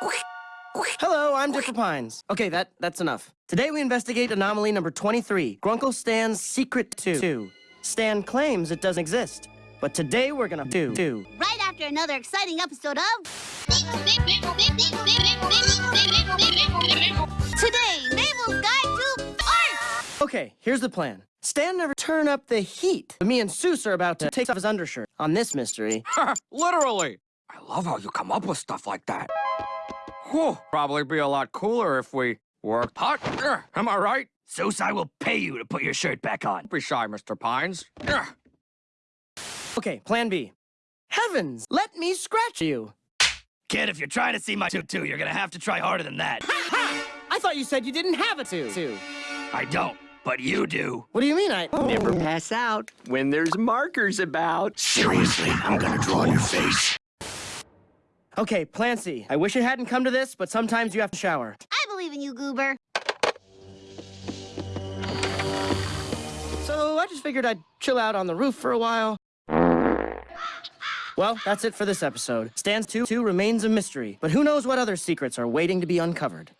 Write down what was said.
Hello, I'm Dipper Pines. Okay, that that's enough. Today we investigate anomaly number 23, Grunkle Stan's Secret 2. Stan claims it doesn't exist, but today we're gonna do do. Right after another exciting episode of... Today, Mabel's Guide to Art! Okay, here's the plan. Stan never turn up the heat. But me and Soos are about to take off his undershirt on this mystery. Literally. I love how you come up with stuff like that. Whew, probably be a lot cooler if we worked hard. Am I right? Soos, I will pay you to put your shirt back on. Don't be shy, Mr. Pines. Ugh. Okay, plan B. Heavens, let me scratch you. Kid, if you're trying to see my tutu, you're gonna have to try harder than that. Ha! ha! I thought you said you didn't have a two. I don't, but you do. What do you mean I... Never pass out when there's markers about. Seriously, I'm gonna draw on your face. Okay, plan C. I wish it hadn't come to this, but sometimes you have to shower. I believe in you, Goober. So I just figured I'd chill out on the roof for a while. Well, that's it for this episode. Stands 2 2 remains a mystery, but who knows what other secrets are waiting to be uncovered.